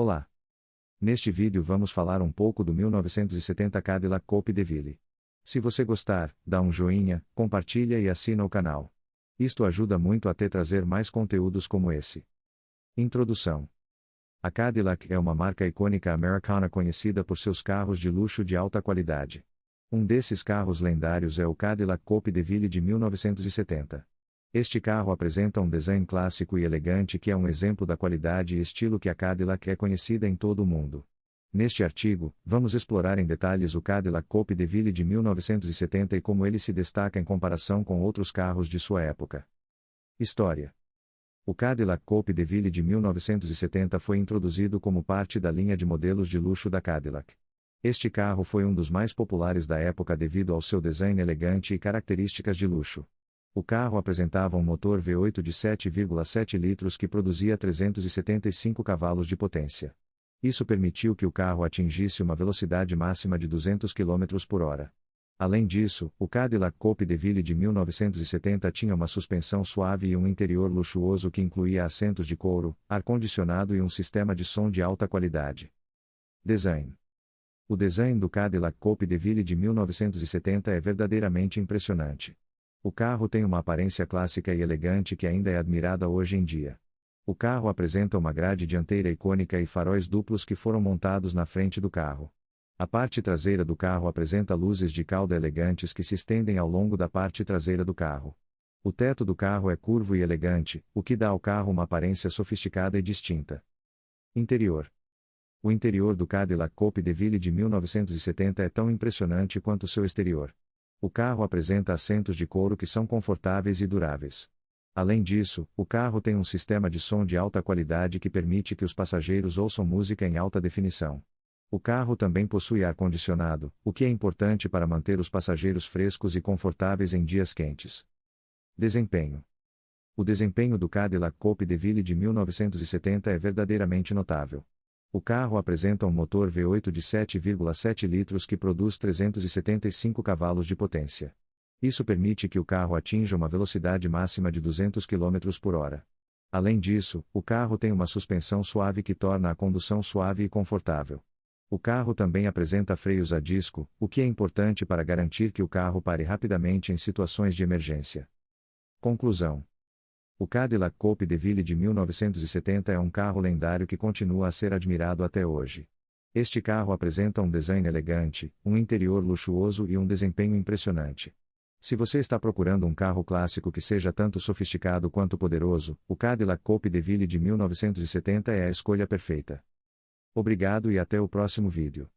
Olá! Neste vídeo vamos falar um pouco do 1970 Cadillac Coupe de Ville. Se você gostar, dá um joinha, compartilha e assina o canal. Isto ajuda muito a te trazer mais conteúdos como esse. Introdução. A Cadillac é uma marca icônica americana conhecida por seus carros de luxo de alta qualidade. Um desses carros lendários é o Cadillac Coupe de Ville de 1970. Este carro apresenta um design clássico e elegante que é um exemplo da qualidade e estilo que a Cadillac é conhecida em todo o mundo. Neste artigo, vamos explorar em detalhes o Cadillac Coupe de Ville de 1970 e como ele se destaca em comparação com outros carros de sua época. História: O Cadillac Coupe de Ville de 1970 foi introduzido como parte da linha de modelos de luxo da Cadillac. Este carro foi um dos mais populares da época devido ao seu design elegante e características de luxo. O carro apresentava um motor V8 de 7,7 litros que produzia 375 cavalos de potência. Isso permitiu que o carro atingisse uma velocidade máxima de 200 km por hora. Além disso, o Cadillac Coupe de Ville de 1970 tinha uma suspensão suave e um interior luxuoso que incluía assentos de couro, ar-condicionado e um sistema de som de alta qualidade. Design O design do Cadillac Coupe de Ville de 1970 é verdadeiramente impressionante. O carro tem uma aparência clássica e elegante que ainda é admirada hoje em dia. O carro apresenta uma grade dianteira icônica e faróis duplos que foram montados na frente do carro. A parte traseira do carro apresenta luzes de cauda elegantes que se estendem ao longo da parte traseira do carro. O teto do carro é curvo e elegante, o que dá ao carro uma aparência sofisticada e distinta. Interior O interior do Cadillac Coupe de Ville de 1970 é tão impressionante quanto seu exterior. O carro apresenta assentos de couro que são confortáveis e duráveis. Além disso, o carro tem um sistema de som de alta qualidade que permite que os passageiros ouçam música em alta definição. O carro também possui ar-condicionado, o que é importante para manter os passageiros frescos e confortáveis em dias quentes. Desempenho: O desempenho do Cadillac Coupe de Ville de 1970 é verdadeiramente notável. O carro apresenta um motor V8 de 7,7 litros que produz 375 cavalos de potência. Isso permite que o carro atinja uma velocidade máxima de 200 km por hora. Além disso, o carro tem uma suspensão suave que torna a condução suave e confortável. O carro também apresenta freios a disco, o que é importante para garantir que o carro pare rapidamente em situações de emergência. Conclusão: o Cadillac Coupe de Ville de 1970 é um carro lendário que continua a ser admirado até hoje. Este carro apresenta um design elegante, um interior luxuoso e um desempenho impressionante. Se você está procurando um carro clássico que seja tanto sofisticado quanto poderoso, o Cadillac Coupe de Ville de 1970 é a escolha perfeita. Obrigado e até o próximo vídeo.